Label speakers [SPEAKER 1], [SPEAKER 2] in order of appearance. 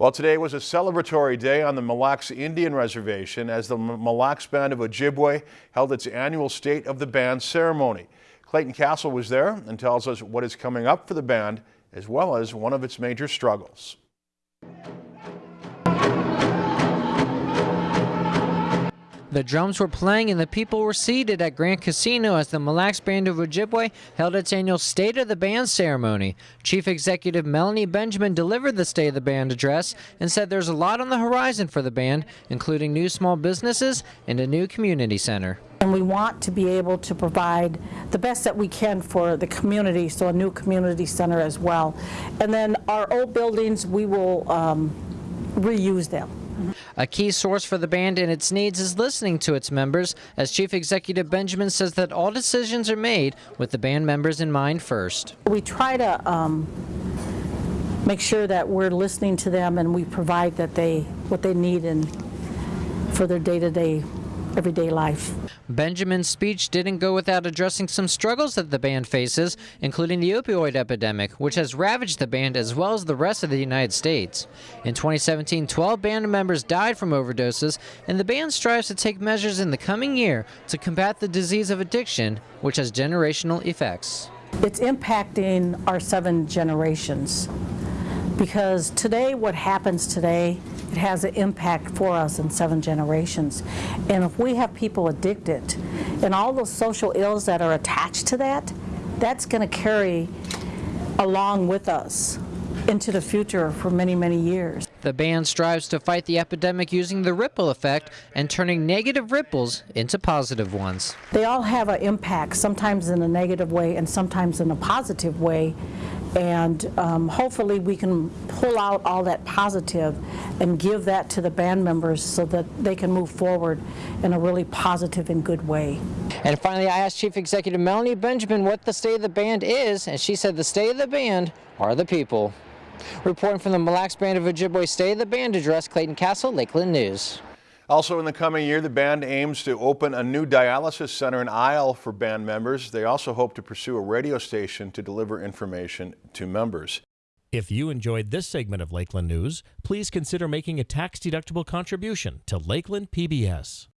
[SPEAKER 1] Well, today was a celebratory day on the Mille Lacs Indian Reservation as the Mille Lacs Band of Ojibwe held its annual State of the Band ceremony. Clayton Castle was there and tells us what is coming up for the band as well as one of its major struggles.
[SPEAKER 2] The drums were playing and the people were seated at Grand Casino as the Mille Lacs Band of Ojibwe held its annual State of the Band ceremony. Chief Executive Melanie Benjamin delivered the State of the Band address and said there's a lot on the horizon for the band, including new small businesses and a new community center.
[SPEAKER 3] And we want to be able to provide the best that we can for the community, so a new community center as well. And then our old buildings, we will um, reuse them.
[SPEAKER 2] A key source for the band and its needs is listening to its members, as Chief Executive Benjamin says that all decisions are made with the band members in mind first.
[SPEAKER 3] We try to um, make sure that we're listening to them and we provide that they what they need and for their day-to-day everyday life.
[SPEAKER 2] Benjamin's speech didn't go without addressing some struggles that the band faces, including the opioid epidemic, which has ravaged the band as well as the rest of the United States. In 2017, 12 band members died from overdoses, and the band strives to take measures in the coming year to combat the disease of addiction, which has generational effects.
[SPEAKER 3] It's impacting our seven generations because today what happens today it has an impact for us in seven generations. And if we have people addicted and all those social ills that are attached to that, that's going to carry along with us into the future for many, many years.
[SPEAKER 2] The band strives to fight the epidemic using the ripple effect and turning negative ripples into positive ones.
[SPEAKER 3] They all have an impact, sometimes in a negative way and sometimes in a positive way and um, hopefully we can pull out all that positive and give that to the band members so that they can move forward in a really positive and good way.
[SPEAKER 2] And finally, I asked Chief Executive Melanie Benjamin what the state of the band is, and she said the state of the band are the people. Reporting from the Mille Lacs Band of Ojibwe State of the Band address, Clayton Castle, Lakeland News.
[SPEAKER 1] Also in the coming year, the band aims to open a new dialysis center in Isle for band members. They also hope to pursue a radio station to deliver information to members.
[SPEAKER 4] If you enjoyed this segment of Lakeland News, please consider making a tax-deductible contribution to Lakeland PBS.